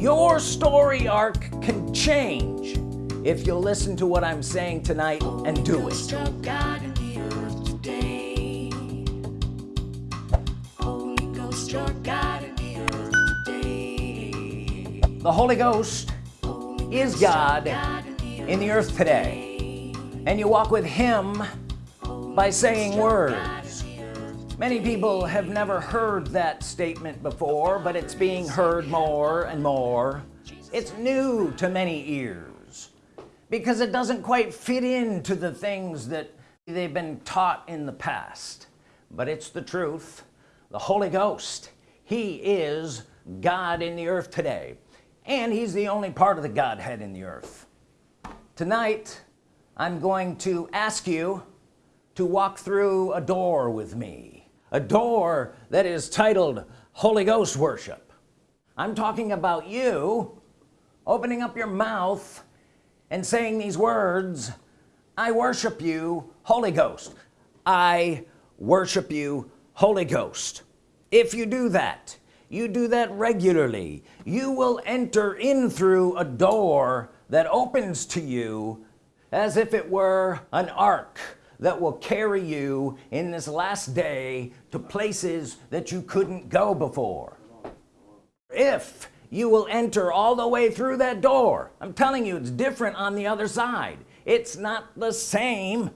your story arc can change if you'll listen to what I'm saying tonight and do it. The Holy Ghost is God in the earth today. and you walk with him by saying words many people have never heard that statement before but it's being heard more and more. It's new to many ears because it doesn't quite fit into the things that they've been taught in the past. But it's the truth. The Holy Ghost he is God in the earth today and he's the only part of the Godhead in the earth. Tonight I'm going to ask you to walk through a door with me a door that is titled Holy Ghost worship. I'm talking about you opening up your mouth and saying these words I worship you Holy Ghost. I worship you Holy Ghost. If you do that you do that regularly you will enter in through a door that opens to you as if it were an ark that will carry you in this last day to places that you couldn't go before. If you will enter all the way through that door I'm telling you it's different on the other side. It's not the same.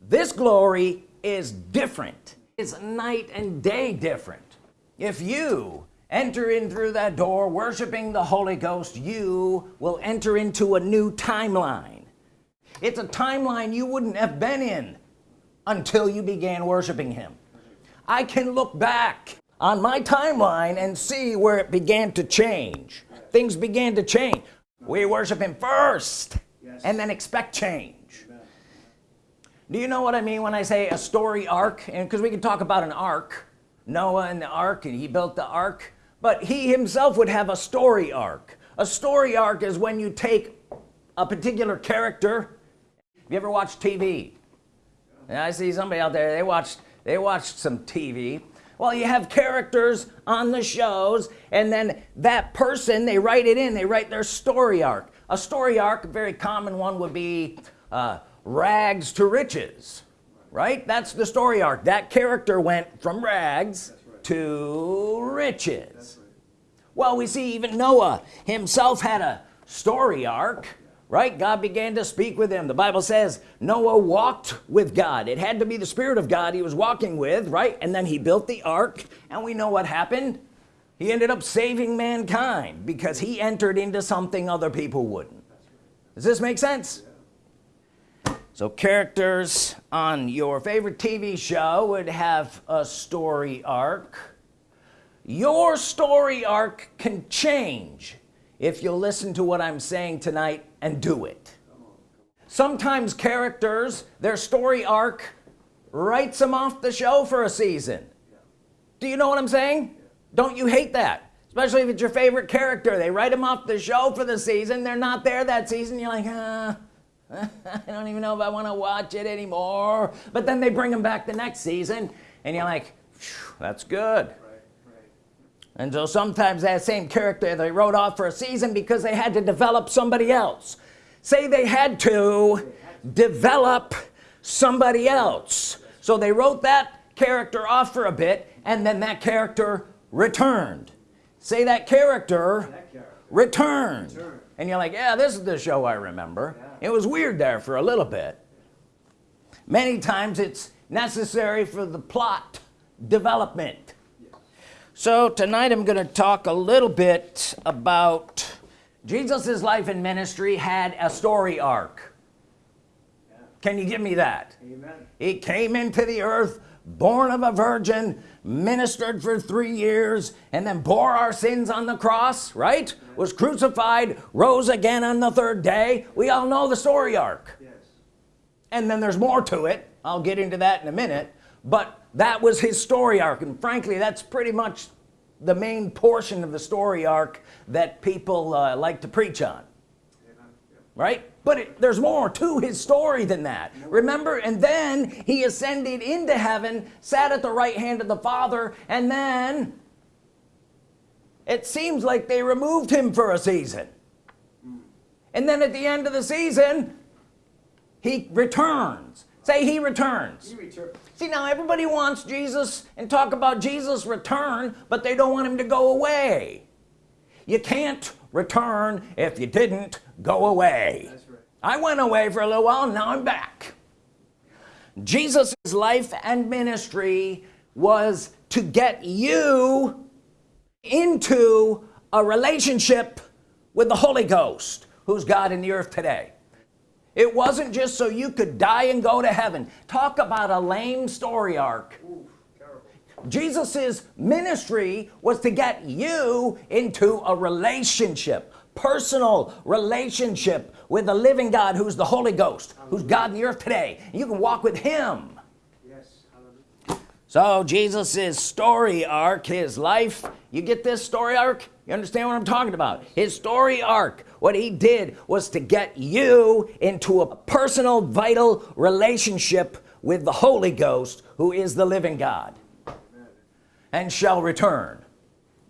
This glory is different. It's night and day different. If you enter in through that door worshiping the Holy Ghost you will enter into a new timeline it's a timeline you wouldn't have been in until you began worshiping him. I can look back on my timeline and see where it began to change. Things began to change. We worship him first yes. and then expect change. Do you know what I mean when I say a story arc? And because we can talk about an arc Noah and the ark and he built the ark but he himself would have a story arc. A story arc is when you take a particular character you ever watch TV and I see somebody out there they watched they watched some TV well you have characters on the shows and then that person they write it in they write their story arc. A story arc a very common one would be uh, rags to riches right? That's the story arc. That character went from rags right. to riches. Right. well we see even Noah himself had a story arc right? God began to speak with him the Bible says Noah walked with God. It had to be the Spirit of God he was walking with right? And then he built the ark. And we know what happened. He ended up saving mankind because he entered into something other people wouldn't. Does this make sense? So characters on your favorite TV show would have a story arc. Your story arc can change if you'll listen to what I'm saying tonight and do it. Sometimes characters their story arc writes them off the show for a season. Do you know what I'm saying? Don't you hate that? Especially if it's your favorite character they write them off the show for the season they're not there that season you're like uh, I don't even know if I want to watch it anymore. But then they bring them back the next season and you're like that's good. And so sometimes that same character they wrote off for a season because they had to develop somebody else. Say they had to develop somebody else. So they wrote that character off for a bit and then that character returned. Say that character, that character. Returned. returned. And you're like yeah this is the show I remember. Yeah. It was weird there for a little bit. Many times it's necessary for the plot development so tonight I'm gonna talk a little bit about Jesus's life and ministry had a story arc yeah. can you give me that Amen. he came into the earth born of a virgin ministered for three years and then bore our sins on the cross right was crucified rose again on the third day we all know the story arc yes. and then there's more to it I'll get into that in a minute but that was his story arc and frankly that's pretty much the main portion of the story arc that people uh, like to preach on. Right? But it, there's more to his story than that. Remember and then he ascended into heaven sat at the right hand of the father and then it seems like they removed him for a season. And then at the end of the season he returns. Say he returns. He returned. See now everybody wants Jesus and talk about Jesus return but they don't want him to go away. You can't return if you didn't go away. Right. I went away for a little while now I'm back. Jesus life and ministry was to get you into a relationship with the Holy Ghost who's God in the earth today it wasn't just so you could die and go to heaven. Talk about a lame story arc. Ooh. Jesus's ministry was to get you into a relationship personal relationship with the living God who's the Holy Ghost who's God in the earth today. You can walk with him. Yes. Hallelujah. so Jesus's story arc his life. You get this story arc? You understand what I'm talking about? His story arc what he did was to get you into a personal vital relationship with the Holy Ghost who is the living God and shall return.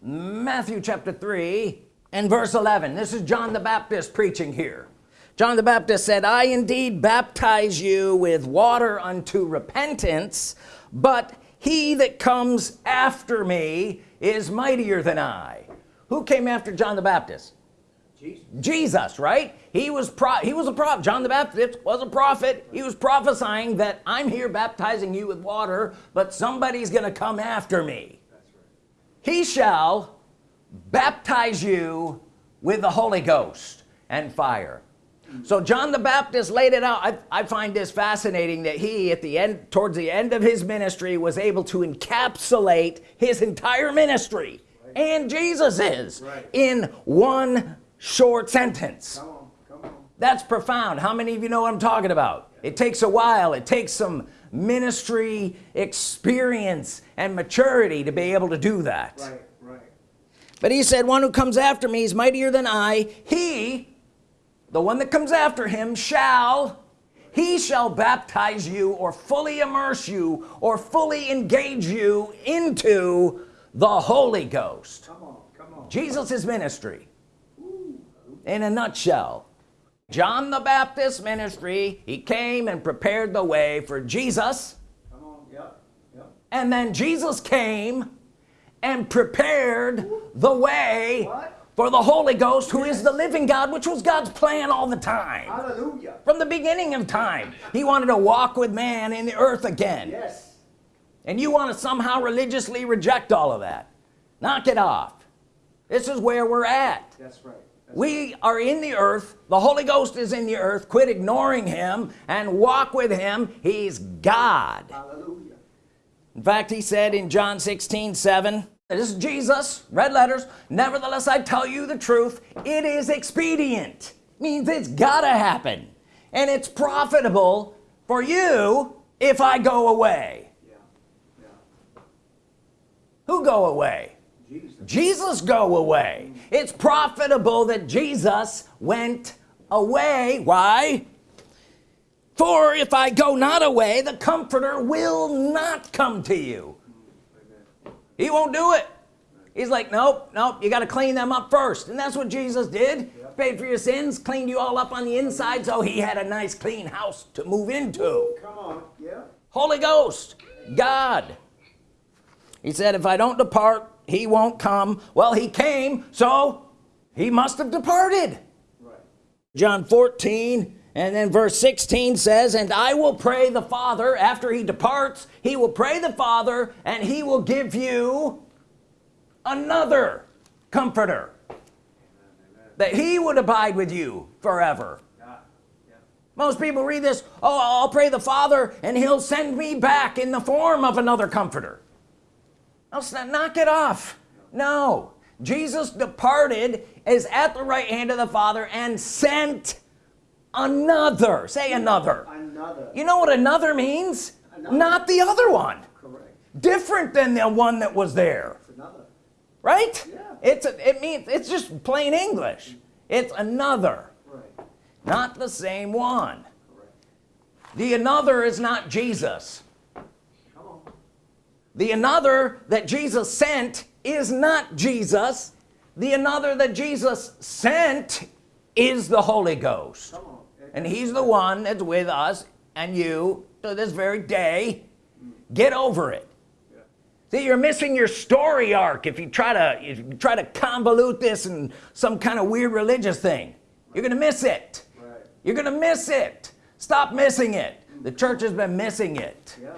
Matthew chapter 3 and verse 11 this is John the Baptist preaching here. John the Baptist said I indeed baptize you with water unto repentance but he that comes after me is mightier than I. Who came after John the Baptist Jesus. Jesus right? He was pro he was a prophet John the Baptist was a prophet. He was prophesying that I'm here baptizing you with water but somebody's gonna come after me. That's right. he shall baptize you with the Holy Ghost and fire. So John the Baptist laid it out. I, I find this fascinating that he at the end towards the end of his ministry was able to encapsulate his entire ministry. And Jesus is Right. in one short sentence Come on. Come on. that's profound how many of you know what I'm talking about it takes a while it takes some ministry experience and maturity to be able to do that Right. Right. but he said one who comes after me is mightier than I he the one that comes after him shall he shall baptize you or fully immerse you or fully engage you into the Holy Ghost Come on. Come on. Jesus' ministry in a nutshell John the Baptist ministry he came and prepared the way for Jesus Come on. Yep. Yep. and then Jesus came and prepared the way What? for the Holy Ghost who is the living God which was God's plan all the time Hallelujah. from the beginning of time he wanted to walk with man in the earth again Yes. and you want to somehow religiously reject all of that knock it off this is where we're at That's right. We are in the earth. The Holy Ghost is in the earth. Quit ignoring him and walk with him. He's God. Hallelujah. in fact he said in John 16 7 this is Jesus red letters. Nevertheless I tell you the truth. It is expedient. Means it's gotta happen. And it's profitable for you if I go away. Yeah. Yeah. who go away Jesus. Go away it's profitable that Jesus went away why for if I go not away the comforter will not come to you he won't do it he's like nope nope you got to clean them up first and that's what Jesus did Yep. paid for your sins cleaned you all up on the inside so he had a nice clean house to move into Come on. Yeah. Holy Ghost God he said if I don't depart he won't come. Well he came so he must have departed. Right. John 14 and then verse 16 says and I will pray the Father after he departs he will pray the Father and he will give you another comforter that he would abide with you forever. Most people read this oh I'll pray the Father and he'll send me back in the form of another comforter it's not- knock it off no Jesus departed is at the right hand of the Father and sent another say another Another. you know what another means Another. not the other one Correct. different than the one that was there It's another. right Yeah. it's a, it means it's just plain English it's another Right. not the same one Correct. the another is not Jesus. The another that Jesus sent is not Jesus. The another that Jesus sent is the Holy Ghost. And he's the one that's with us and you to this very day. Get over it. Yeah. see you're missing your story arc if you try to if you try to convolute this in some kind of weird religious thing. You're gonna miss it. Right. you're gonna miss it. Stop missing it. The church has been missing it. Yeah.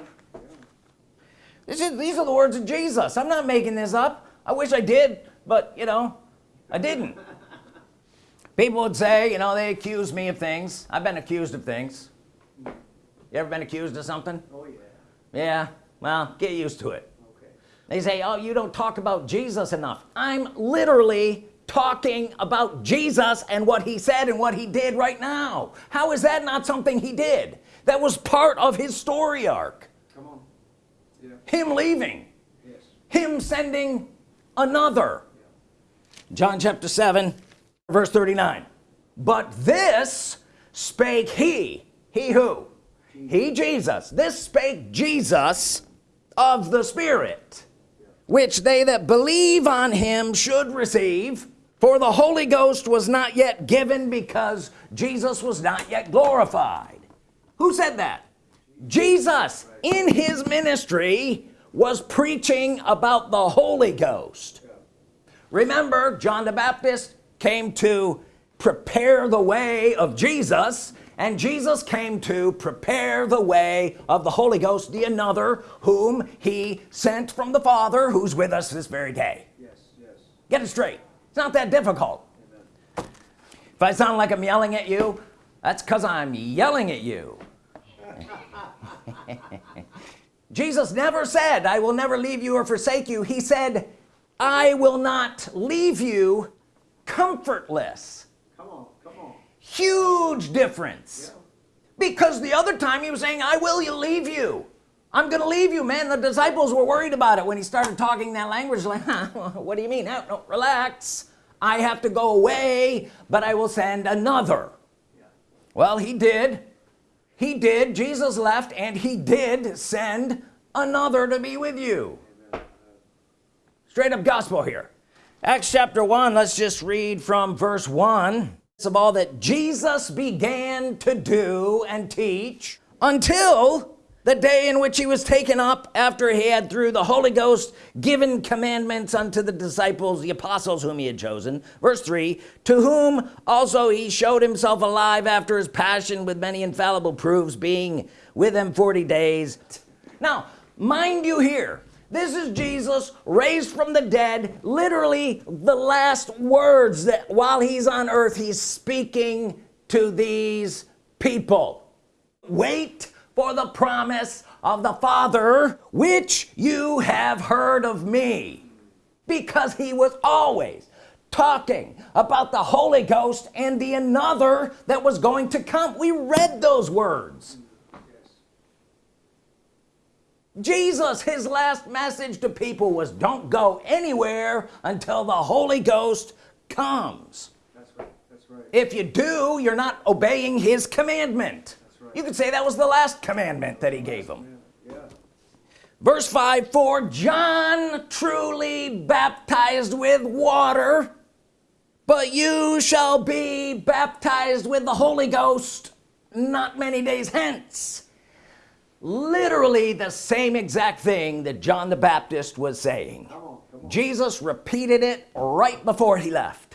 Is, these are the words of Jesus. I'm not making this up. I wish I did but you know I didn't. People would say you know they accuse me of things. I've been accused of things. You ever been accused of something? Oh yeah. yeah. Well get used to it. Okay. they say oh you don't talk about Jesus enough. I'm literally talking about Jesus and what he said and what he did right now. How is that not something he did? That was part of his story arc. Come on. Yeah. Him leaving. Yes. him sending another. John chapter 7 verse 39 but this spake he. He who? He Jesus. This spake Jesus of the Spirit which they that believe on him should receive for the Holy Ghost was not yet given because Jesus was not yet glorified. Who said that Jesus in his ministry was preaching about the Holy Ghost remember John the Baptist came to prepare the way of Jesus and Jesus came to prepare the way of the Holy Ghost the another whom he sent from the Father who's with us this very day Yes. Yes. get it straight it's not that difficult Amen. if I sound like I'm yelling at you that's because I'm yelling at you Jesus never said I will never leave you or forsake you he said I will not leave you comfortless Come on. Come on. huge difference Yeah. because the other time he was saying I will you leave you I'm gonna leave you man the disciples were worried about it when he started talking that language like huh, what do you mean no, no, relax I have to go away but I will send another Yeah. well he did he did Jesus left and he did send another to be with you. Straight up gospel here. Acts chapter 1 let's just read from verse 1 it's of all that Jesus began to do and teach until the day in which he was taken up after he had through the Holy Ghost given commandments unto the disciples the apostles whom he had chosen. Verse 3 to whom also he showed himself alive after his passion with many infallible proofs being with them 40 days. Now mind you here this is Jesus raised from the dead literally the last words that while he's on earth he's speaking to these people. Wait for the promise of the Father which you have heard of me because he was always talking about the Holy Ghost and the another that was going to come we read those words Jesus his last message to people was don't go anywhere until the Holy Ghost comes That's right. That's right. if you do you're not obeying his commandment. You could say that was the last commandment that he gave them verse 5 for John truly baptized with water but you shall be baptized with the Holy Ghost not many days hence literally the same exact thing that John the Baptist was saying Come on. Come on. Jesus repeated it right before he left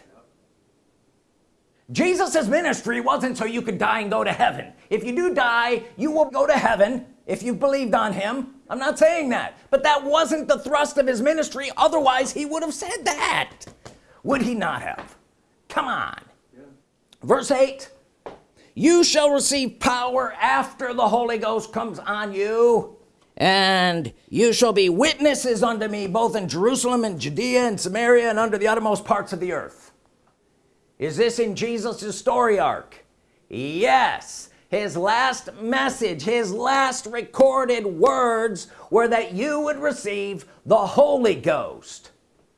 Jesus's ministry wasn't so you could die and go to heaven. If you do die you will go to heaven if you believed on him. I'm not saying that. But that wasn't the thrust of his ministry. Otherwise he would have said that. Would he not have? Come on. Yeah. verse 8 you shall receive power after the Holy Ghost comes on you and you shall be witnesses unto me both in Jerusalem and Judea and Samaria and under the uttermost parts of the earth is this in Jesus's story arc? Yes. His last message his last recorded words were that you would receive the Holy Ghost.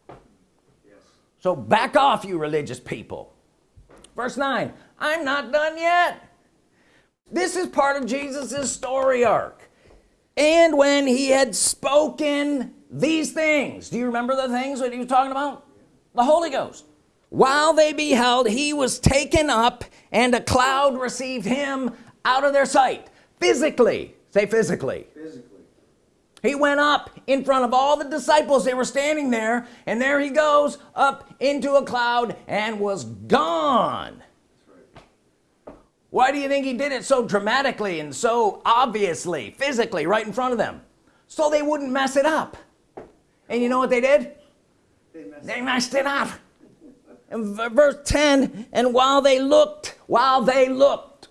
Yes. so back off you religious people. Verse 9 I'm not done yet. This is part of Jesus's story arc. And when he had spoken these things do you remember the things that he was talking about? The Holy Ghost while they beheld he was taken up and a cloud received him out of their sight. Physically. Say physically. Physically. he went up in front of all the disciples. They were standing there and there he goes up into a cloud and was gone. That's right. why do you think he did it so dramatically and so obviously physically right in front of them? So they wouldn't mess it up. And you know what they did? They messed they messed it up verse 10 and while they looked while they looked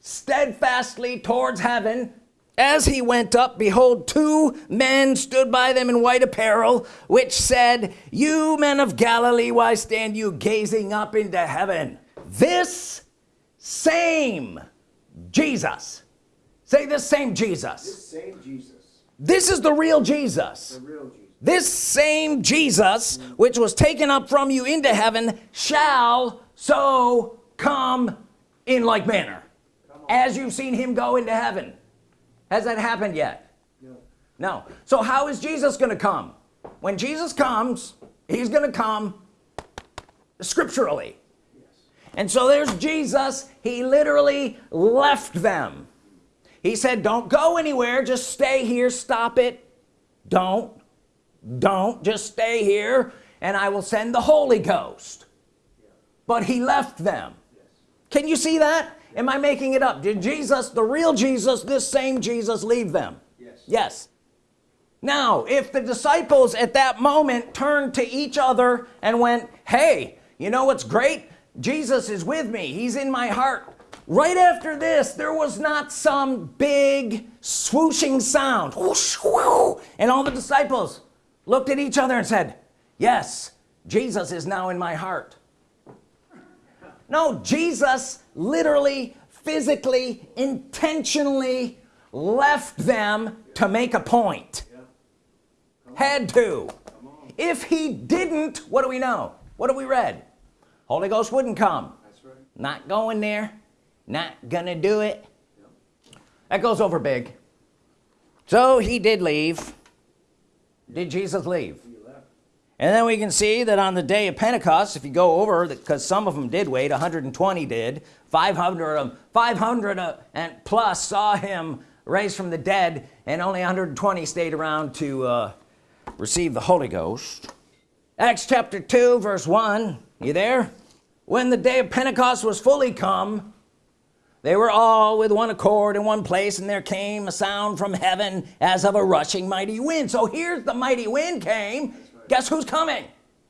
steadfastly towards heaven as he went up behold two men stood by them in white apparel which said you men of Galilee why stand you gazing up into heaven this same Jesus. Say this same Jesus. This same Jesus, this is the real Jesus. The real Jesus. This same Jesus which was taken up from you into heaven shall so come in like manner. As you've seen him go into heaven. Has that happened yet? No. no. So how is Jesus gonna come? When Jesus comes he's gonna come scripturally. Yes. and so there's Jesus he literally left them. He said don't go anywhere just stay here stop it. Don't don't just stay here and I will send the Holy Ghost. But he left them. Can you see that? Am I making it up? Did Jesus the real Jesus this same Jesus leave them? Yes. yes. Now if the disciples at that moment turned to each other and went hey you know what's great? Jesus is with me. He's in my heart. Right after this there was not some big swooshing sound. Whoosh, whoo, and all the disciples looked at each other and said yes Jesus is now in my heart. No Jesus literally physically intentionally left them to make a point. Had to. If he didn't what do we know? What have we read? Holy Ghost wouldn't come. Right. not going there. Not gonna do it. That goes over big. So he did leave did Jesus leave? And then we can see that on the day of Pentecost if you go over because some of them did wait 120 did 500 of them 500 uh, and plus saw him raised from the dead and only 120 stayed around to uh, receive the Holy Ghost. Acts chapter 2 verse 1 you there? When the day of Pentecost was fully come they were all with one accord in one place and there came a sound from heaven as of a rushing mighty wind so here's the mighty wind came right. guess who's coming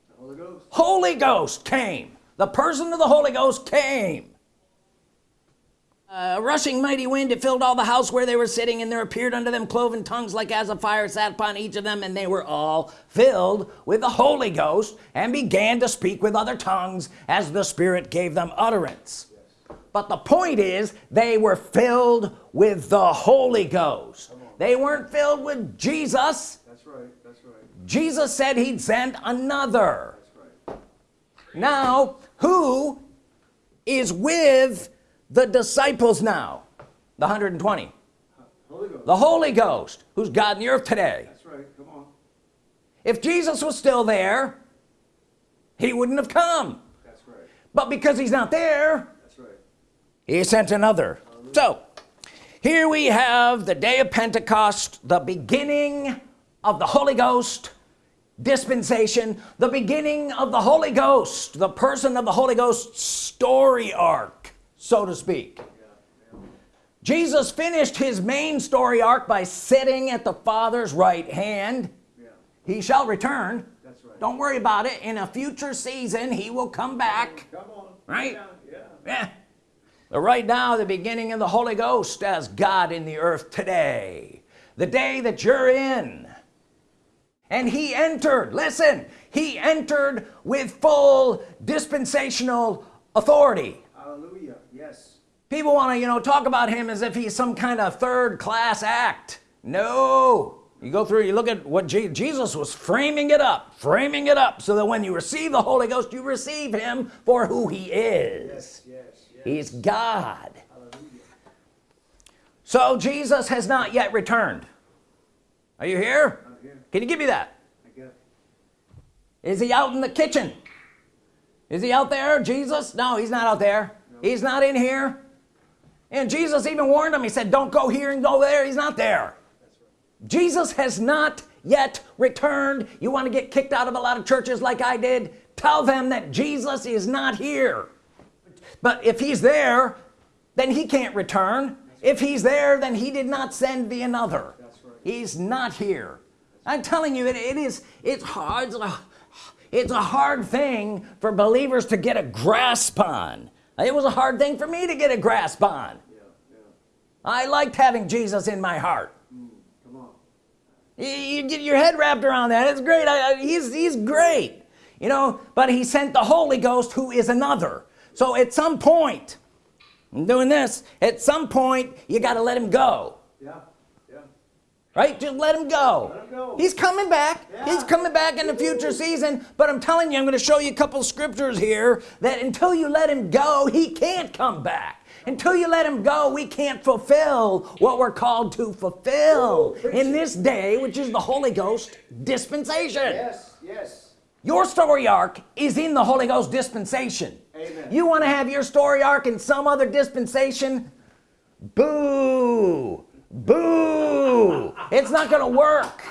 The Holy Ghost. Holy Ghost came the person of the Holy Ghost came a rushing mighty wind it filled all the house where they were sitting and there appeared unto them cloven tongues like as of fire sat upon each of them and they were all filled with the Holy Ghost and began to speak with other tongues as the Spirit gave them utterance. But the point is they were filled with the Holy Ghost they weren't filled with Jesus That's right. That's right. Jesus said he'd send another That's right. now who is with the disciples now the 120 Holy Ghost. the Holy Ghost who's God in the earth today That's right. Come on. if Jesus was still there he wouldn't have come That's right. but because he's not there. He sent another so here we have the day of Pentecost the beginning of the Holy Ghost dispensation the beginning of the Holy Ghost the person of the Holy Ghost story arc so to speak. Jesus finished his main story arc by sitting at the Father's right hand he shall return That's right. don't worry about it in a future season he will come back Come on. Right? Yeah. Yeah. Right now the beginning of the Holy Ghost as God in the earth today the day that you're in and he entered listen he entered with full dispensational authority Hallelujah. Yes. people want to you know talk about him as if he's some kind of third class act no you go through you look at what Je Jesus was framing it up framing it up so that when you receive the Holy Ghost you receive him for who he is Yes. He's God. So Jesus has not yet returned. Are you here? Here. can you give me that? Is he out in the kitchen? Is he out there Jesus? No he's not out there. He's not in here. And Jesus even warned him. He said don't go here and go there. He's not there. Jesus has not yet returned. You want to get kicked out of a lot of churches like I did? Tell them that Jesus is not here but if he's there then he can't return. If he's there then he did not send the another. Right. he's not here. I'm telling you it, it is it's hard it's a, hard thing for believers to get a grasp on. It was a hard thing for me to get a grasp on. Yeah, yeah. I liked having Jesus in my heart. Mm, you, you get your head wrapped around that. It's great. I, I, he's he's great. You know but he sent the Holy Ghost who is another so at some point I'm doing this at some point you got to let him go Yeah, yeah. right just let him go Let him go. he's coming back Yeah. he's coming back in the future season but I'm telling you I'm going to show you a couple scriptures here that until you let him go he can't come back until you let him go we can't fulfill what we're called to fulfill Ooh, in this day which is the Holy Ghost dispensation Yes, yes. your story arc is in the Holy Ghost dispensation Amen. you want to have your story arc in some other dispensation boo boo it's not gonna work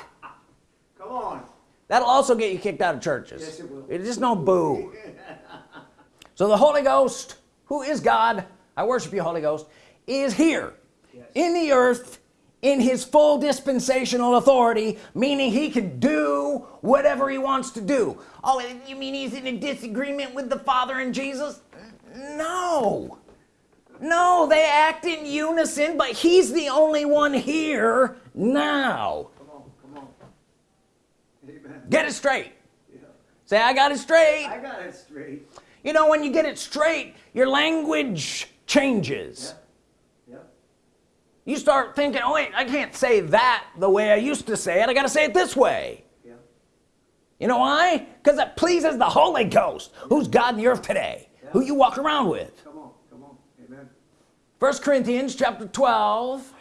Come on. that'll also get you kicked out of churches Yes, it will. it's just no boo so the Holy Ghost who is God I worship you Holy Ghost is here Yes. in the earth in his full dispensational authority meaning he can do whatever he wants to do oh you mean he's in a disagreement with the father and Jesus no no they act in unison but he's the only one here now Come on, come on. Amen. get it straight Yeah. say I got it straight I got it straight. you know when you get it straight your language changes Yeah. Yeah. you start thinking oh wait I can't say that the way I used to say it. I gotta say it this way. Yeah. you know why? Because it pleases the Holy Ghost who's God in the earth today who you walk around with. Come on, come on. Amen. first Corinthians chapter 12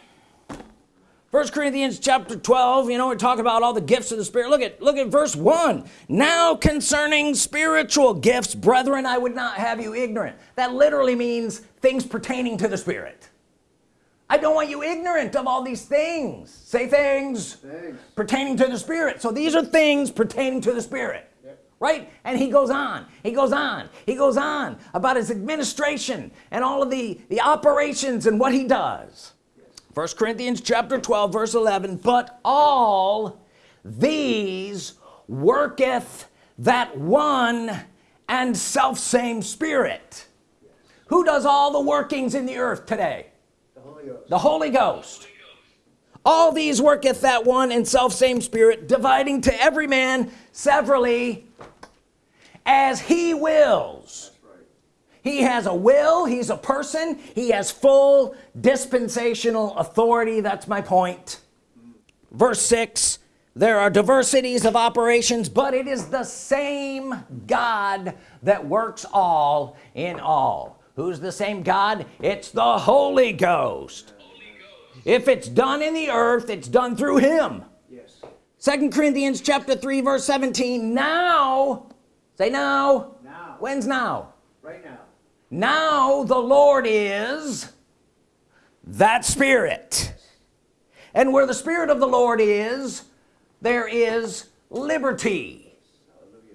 First Corinthians chapter 12 you know we're talking about all the gifts of the Spirit. Look at look at verse 1 now concerning spiritual gifts brethren I would not have you ignorant. That literally means things pertaining to the Spirit I don't want you ignorant of all these things. Say things pertaining to the Spirit. So these are things pertaining to the Spirit Yep. right? And he goes on he goes on he goes on about his administration and all of the the operations and what he does. First Corinthians chapter 12 verse 11 but all these worketh that one and self same spirit. Who does all the workings in the earth today The Holy Ghost. All these worketh that one and self same spirit dividing to every man severally as he wills. He has a will he's a person he has full dispensational authority that's my point. Verse 6 there are diversities of operations but it is the same God that works all in all who's the same God it's the Holy Ghost if it's done in the earth it's done through him Yes. second Corinthians chapter 3 verse 17 now say now Now. when's now Right now. now the Lord is that spirit and where the spirit of the Lord is there is liberty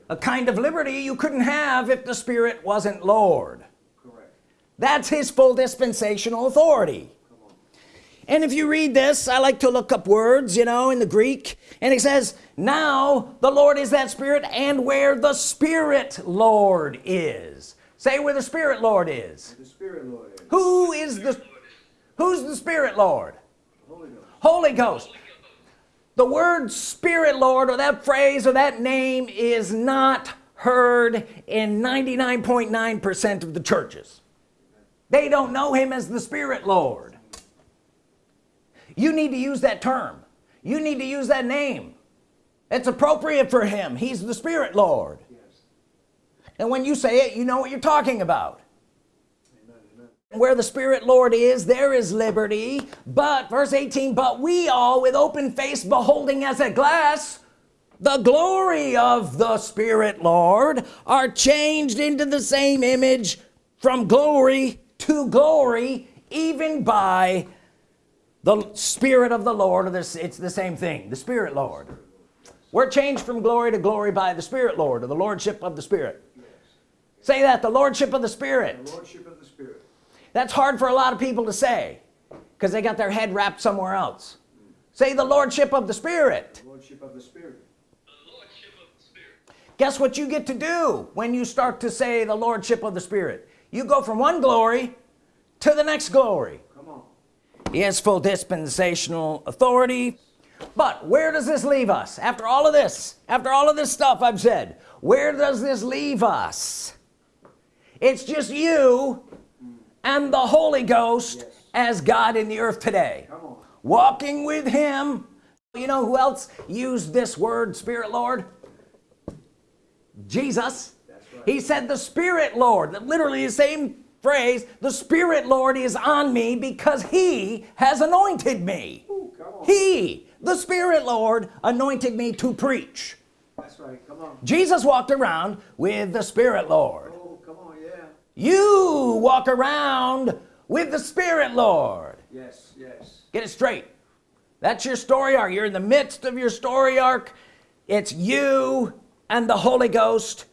a kind of liberty you couldn't have if the spirit wasn't Lord. That's his full dispensational authority and if you read this I like to look up words you know in the Greek and it says now the Lord is that spirit and where the spirit Lord is say where the spirit Lord is The Spirit, Lord. is. who is the who's the spirit Lord Holy Ghost. Holy Ghost the word spirit Lord or that phrase or that name is not heard in 99.9 percent of the churches they don't know him as the spirit Lord you need to use that term you need to use that name it's appropriate for him he's the spirit Lord Yes. and when you say it you know what you're talking about Amen. Amen. where the spirit Lord is there is liberty but verse 18 but we all with open face beholding as a glass the glory of the Spirit Lord are changed into the same image from glory to glory even by the Spirit of the Lord. Or this it's the same thing the Spirit Lord. We're changed from glory to glory by the Spirit Lord or the Lordship of the Spirit. Say that the Lordship of the Spirit. The Lordship of the Spirit. that's hard for a lot of people to say because they got their head wrapped somewhere else. Say the Lordship of the Spirit. The Lordship of the Spirit. guess what you get to do when you start to say the Lordship of the Spirit you go from one glory to the next glory Come on. he has full dispensational authority but where does this leave us after all of this after all of this stuff I've said where does this leave us it's just you and the Holy Ghost Yes. as God in the earth today Come on. walking with him you know who else used this word Spirit Lord Jesus. He said the Spirit Lord that literally the same phrase the Spirit Lord is on me because he has anointed me Ooh, he the Spirit Lord anointed me to preach That's right. Come on. Jesus walked around with the Spirit Lord Oh, come on. Yeah. you walk around with the Spirit Lord Yes. Yes. get it straight that's your story arc you're in the midst of your story arc it's you and the Holy Ghost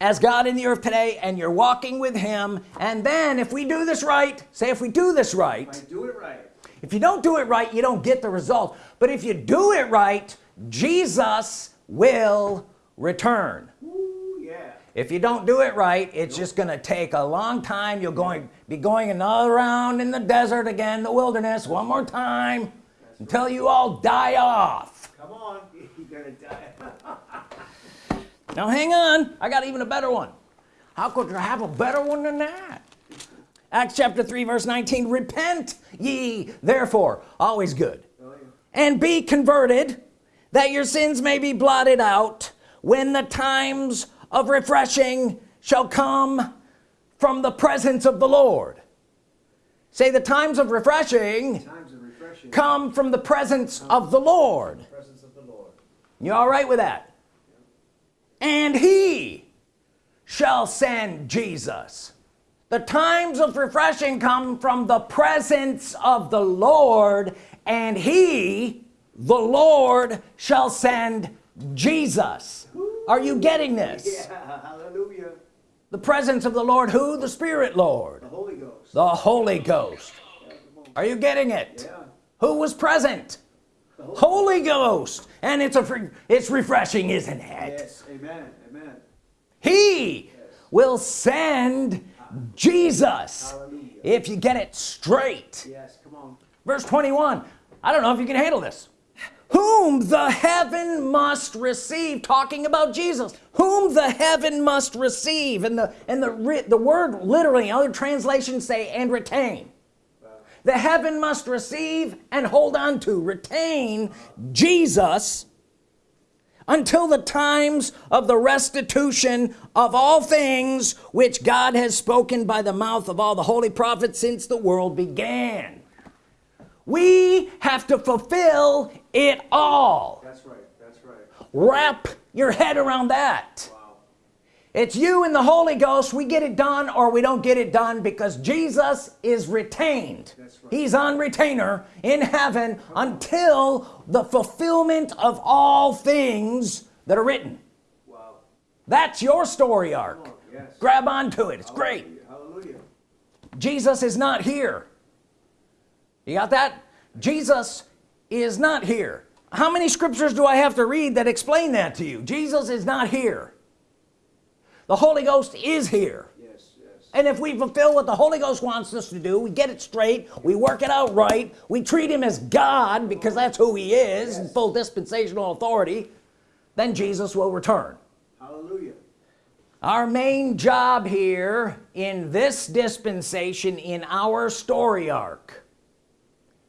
as God in the earth today and you're walking with him. And then if we do this right say if we do this right I do it right. if you don't do it right you don't get the result. But if you do it right Jesus will return. Ooh, yeah. if you don't do it right it's just gonna take a long time. You're going be going another round in the desert again the wilderness one more time until you all die off Come on. You're gonna die. Now hang on I got even a better one how could you have a better one than that Acts chapter 3 verse 19 repent ye therefore always good oh, yeah. and be converted that your sins may be blotted out when the times of refreshing shall come from the presence of the Lord say the times of refreshing Times of refreshing. come from the presence of the Lord Presence of the Lord. you all right with that and he shall send Jesus. The times of refreshing come from the presence of the Lord and he the Lord shall send Jesus. Are you getting this? Yeah. Hallelujah. the presence of the Lord who? The Spirit Lord. The Holy Ghost. the Holy Ghost. Are you getting it? Yeah. who was present? The Holy Holy Ghost and it's a it's refreshing isn't it Yes. Amen. Amen. he will send Jesus Hallelujah. if you get it straight Yes. Come on. verse 21 I don't know if you can handle this whom the heaven must receive talking about Jesus whom the heaven must receive and the and the the word literally other translations say and retain the heaven must receive and hold on to retain Jesus until the times of the restitution of all things which God has spoken by the mouth of all the holy prophets since the world began we have to fulfill it all That's right. That's right. wrap your head around that Wow. It's you and the Holy Ghost we get it done or we don't get it done because Jesus is retained right. he's on retainer in heaven until the fulfillment of all things that are written Wow. that's your story arc on. Yes. grab onto it it's great Hallelujah. Jesus is not here you got that Jesus is not here how many scriptures do I have to read that explain that to you Jesus is not here the Holy Ghost is here Yes. Yes. and if we fulfill what the Holy Ghost wants us to do we get it straight we work it out right we treat him as God because that's who he is in Yes. full dispensational authority then Jesus will return Hallelujah. our main job here in this dispensation in our story arc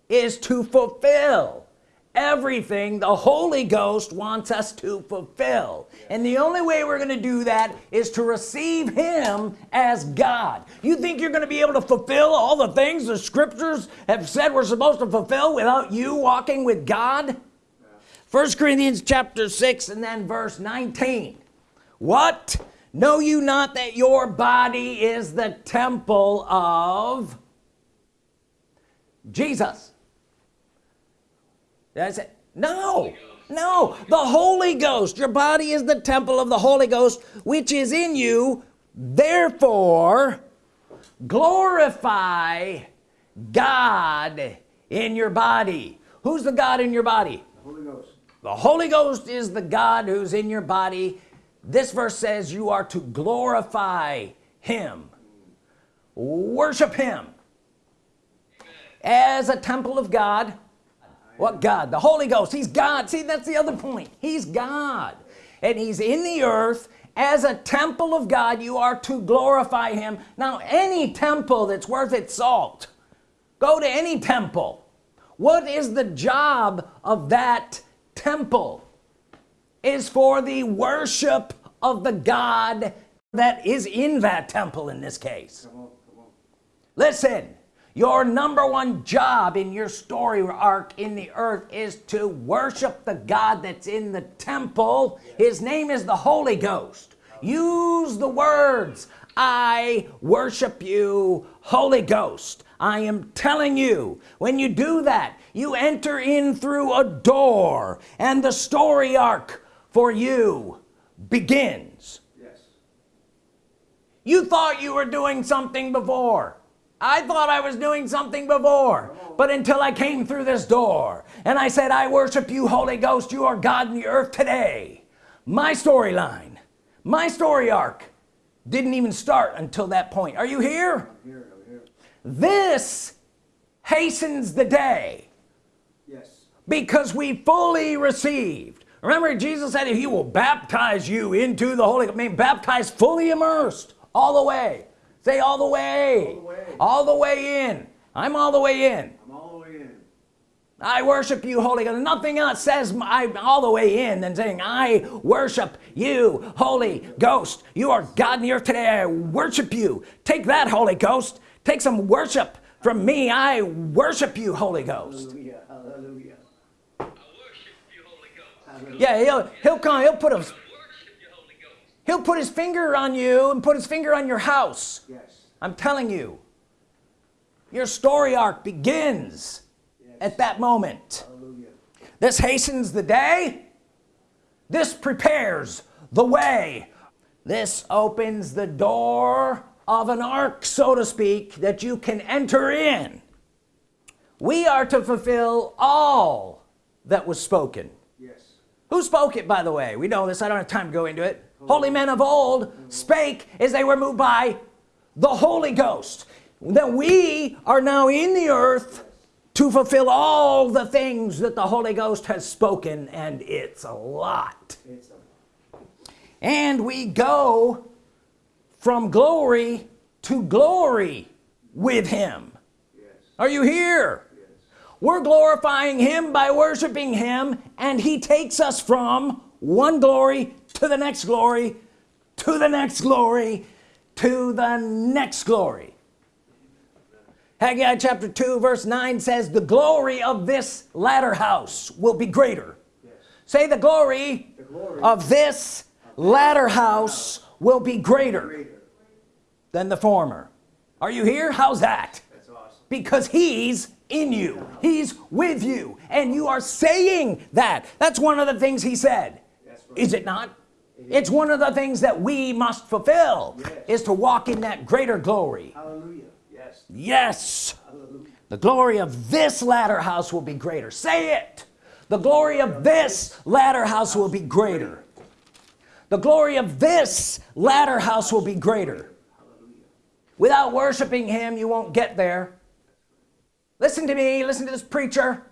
is to fulfill everything the Holy Ghost wants us to fulfill. And the only way we're gonna do that is to receive him as God. You think you're gonna be able to fulfill all the things the scriptures have said we're supposed to fulfill without you walking with God? First Corinthians chapter 6 and then verse 19 what? Know you not that your body is the temple of Jesus that's it no no the Holy Ghost your body is the temple of the Holy Ghost which is in you. Therefore glorify God in your body. Who's the God in your body? The Holy Ghost. the Holy Ghost is the God who's in your body. This verse says you are to glorify him. Worship him. As a temple of God what God? The Holy Ghost. He's God. See that's the other point. He's God. And he's in the earth. As a temple of God you are to glorify him. Now any temple that's worth its salt go to any temple. What is the job of that temple? Is for the worship of the God that is in that temple in this case. Come on, come on. listen your number one job in your story arc in the earth is to worship the God that's in the temple. His name is the Holy Ghost. Use the words I worship you Holy Ghost. I am telling you when you do that you enter in through a door and the story arc for you begins. Yes. you thought you were doing something before I thought I was doing something before but until I came through this door and I said I worship you Holy Ghost you are God in the earth today. My storyline my story arc didn't even start until that point. Are you here? I'm here, I'm here. this hastens the day. Yes. because we fully received. Remember Jesus said he will baptize you into the Holy I mean baptized fully immersed all the way say all the way All the way. all the way in I'm all the way in I'm all the way in. I worship you Holy Ghost nothing else says I'm all the way in than saying I worship you Holy Ghost you are God in the earth today I worship you take that Holy Ghost take some worship from me I worship you Holy Ghost Hallelujah. Hallelujah. I worship you, Holy Ghost. Hallelujah. yeah he'll he'll come he'll put a Worship you, Holy Ghost. He'll put his finger on you and put his finger on your house. Yes. I'm telling you your story arc begins Yes. at that moment. Hallelujah. this hastens the day. This prepares the way. This opens the door of an ark so to speak that you can enter in. We are to fulfill all that was spoken. Yes. who spoke it by the way? We know this. I don't have time to go into it holy men of old spake as they were moved by the Holy Ghost that we are now in the earth to fulfill all the things that the Holy Ghost has spoken and it's a lot and we go from glory to glory with him yes. are you here Yes. we're glorifying him by worshiping him and he takes us from one glory to the next glory to the next glory to the next glory. Haggai chapter 2 verse 9 says the glory of this latter house will be greater. Yes. say the glory The glory of this latter house will be greater than the former. Are you here? How's that? That's awesome. because he's in you. He's with you. And you are saying that. That's one of the things he said. Right. is it not it's one of the things that we must fulfill Yes. is to walk in that greater glory. Hallelujah. Yes. yes. Hallelujah. the glory of this latter house will be greater. Say it. The glory of this latter house will be greater. The glory of this latter house will be greater. Without worshiping him you won't get there. Listen to me. Listen to this preacher.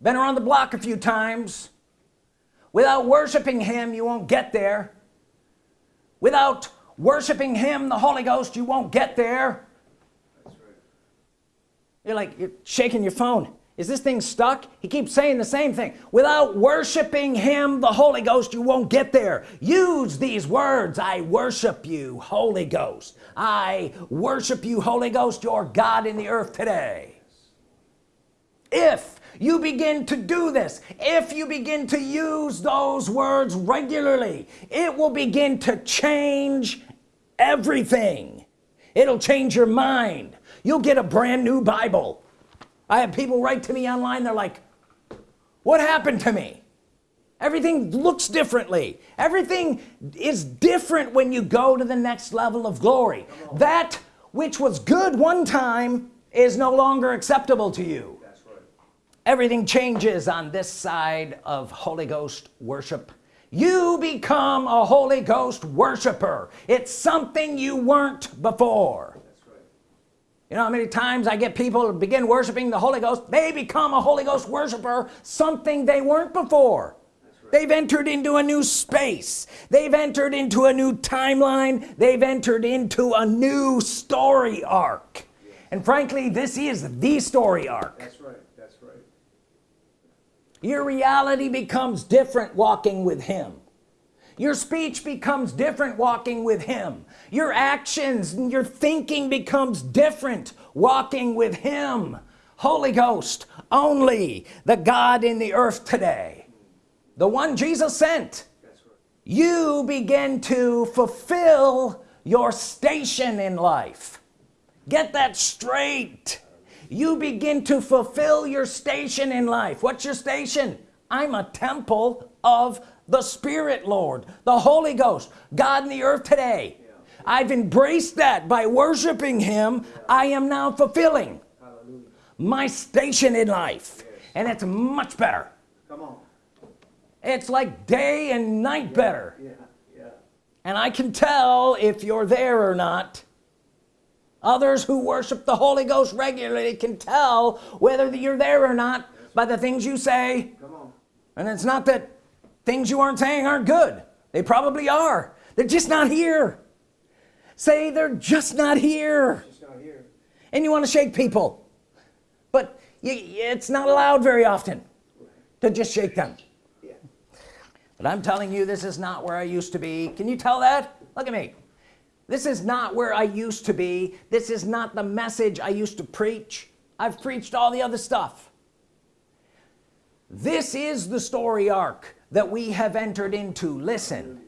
Been around the block a few times without worshiping him you won't get there. Without worshiping him the Holy Ghost you won't get there. You're like you're shaking your phone. Is this thing stuck? He keeps saying the same thing. Without worshiping him the Holy Ghost you won't get there. Use these words. I worship you Holy Ghost. I worship you Holy Ghost your God in the earth today. If you begin to do this. If you begin to use those words regularly it will begin to change everything. It'll change your mind. You'll get a brand new Bible. I have people write to me online they're like what happened to me? Everything looks differently. Everything is different when you go to the next level of glory. That which was good one time is no longer acceptable to you. Everything changes on this side of Holy Ghost worship. You become a Holy Ghost worshiper. It's something you weren't before. You know how many times I get people to begin worshiping the Holy Ghost? They become a Holy Ghost worshiper something they weren't before. They've entered into a new space. They've entered into a new timeline. They've entered into a new story arc. And frankly this is the story arc. That's right. Your reality becomes different walking with him. Your speech becomes different walking with him. Your actions and your thinking becomes different walking with him. Holy Ghost only the God in the earth today the one Jesus sent you begin to fulfill your station in life. Get that straight you begin to fulfill your station in life what's your station I'm a temple of the Spirit Lord the Holy Ghost God in the earth today I've embraced that by worshiping him I am now fulfilling Hallelujah. my station in life and it's much better Come on. it's like day and night better Yeah. Yeah. and I can tell if you're there or not others who worship the Holy Ghost regularly can tell whether you're there or not by the things you say. Come on. and it's not that things you aren't saying aren't good. They probably are. They're just not here. Say they're just not here. Just not here. and you want to shake people. But you, it's not allowed very often to just shake them. Yeah. but I'm telling you this is not where I used to be. Can you tell that? Look at me this is not where I used to be. This is not the message I used to preach. I've preached all the other stuff. This is the story arc that we have entered into. Listen.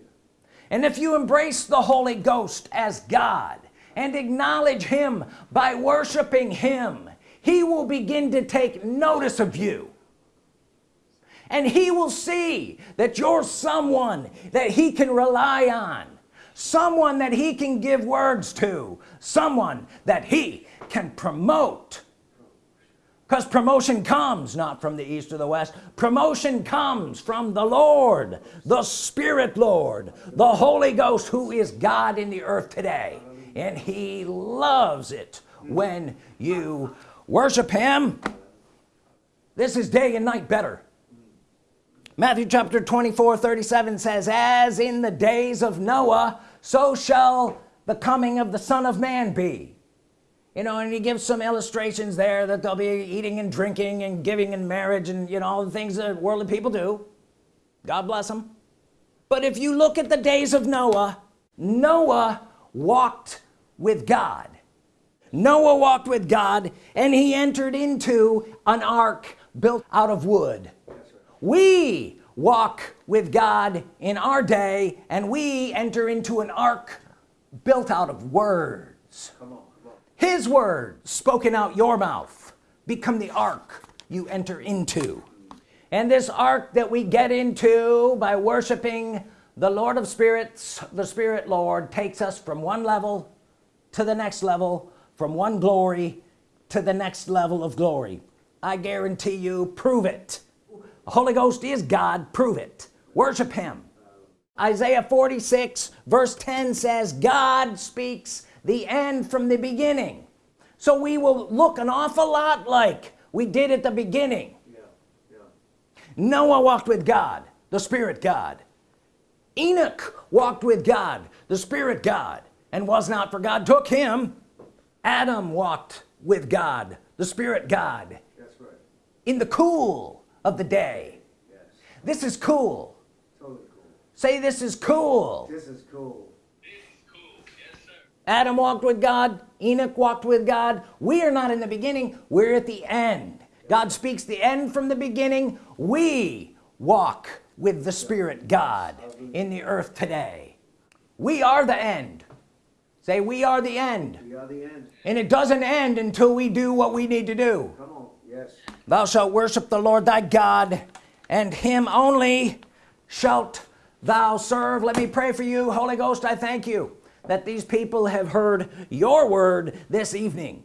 And if you embrace the Holy Ghost as God and acknowledge him by worshiping him he will begin to take notice of you. And he will see that you're someone that he can rely on someone that he can give words to. Someone that he can promote. Because promotion comes not from the east or the west. Promotion comes from the Lord the Spirit Lord the Holy Ghost who is God in the earth today. And he loves it when you worship him. This is day and night better Matthew chapter 24 37 says as in the days of Noah so shall the coming of the Son of Man be. You know and he gives some illustrations there that they'll be eating and drinking and giving in marriage and you know all the things that worldly people do. God bless them but if you look at the days of Noah Noah walked with God. Noah walked with God and he entered into an ark built out of wood we walk with God in our day and we enter into an ark built out of words Come on. Come on. his words spoken out your mouth become the ark you enter into and this ark that we get into by worshiping the Lord of spirits the Spirit Lord takes us from one level to the next level from one glory to the next level of glory I guarantee you prove it the Holy Ghost is God prove it worship him Isaiah 46 verse 10 says God speaks the end from the beginning so we will look an awful lot like we did at the beginning Yeah. Yeah. Noah walked with God the Spirit God Enoch walked with God the Spirit God and was not for God took him Adam walked with God the Spirit God That's right. in the cool of the day Yes. this is cool Totally cool. say this is cool This is cool. This is cool. Yes, sir. Adam walked with God Enoch walked with God we are not in the beginning we're at the end God speaks the end from the beginning we walk with the Spirit God in the earth today we are the end say we are the end We are the end. and it doesn't end until we do what we need to do Come on. Yes. Thou shalt worship the Lord thy God and him only shalt thou serve. Let me pray for you Holy Ghost. I thank you that these people have heard your word this evening.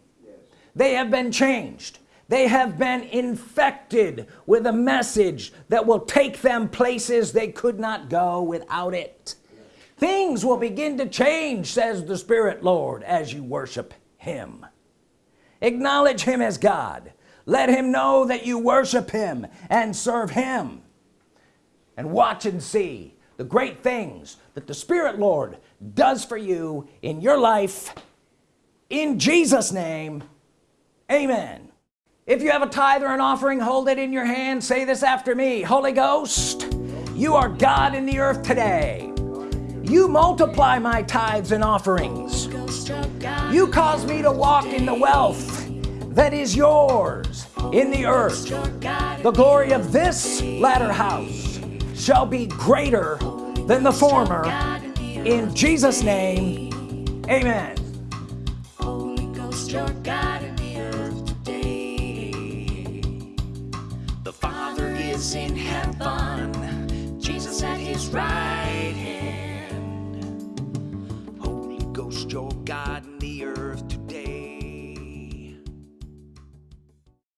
They have been changed. They have been infected with a message that will take them places they could not go without it. Things will begin to change says the Spirit Lord as you worship him. Acknowledge him as God let him know that you worship him and serve him. And watch and see the great things that the Spirit Lord does for you in your life. In Jesus name amen. If you have a tithe or an offering hold it in your hand. Say this after me. Holy Ghost you are God in the earth today. You multiply my tithes and offerings. You cause me to walk in the wealth that is yours in the earth. The glory of this latter house shall be greater than the former. In Jesus name amen. Holy Ghost your God in the earth today. The Father is in heaven. Jesus at his right hand. Holy Ghost your God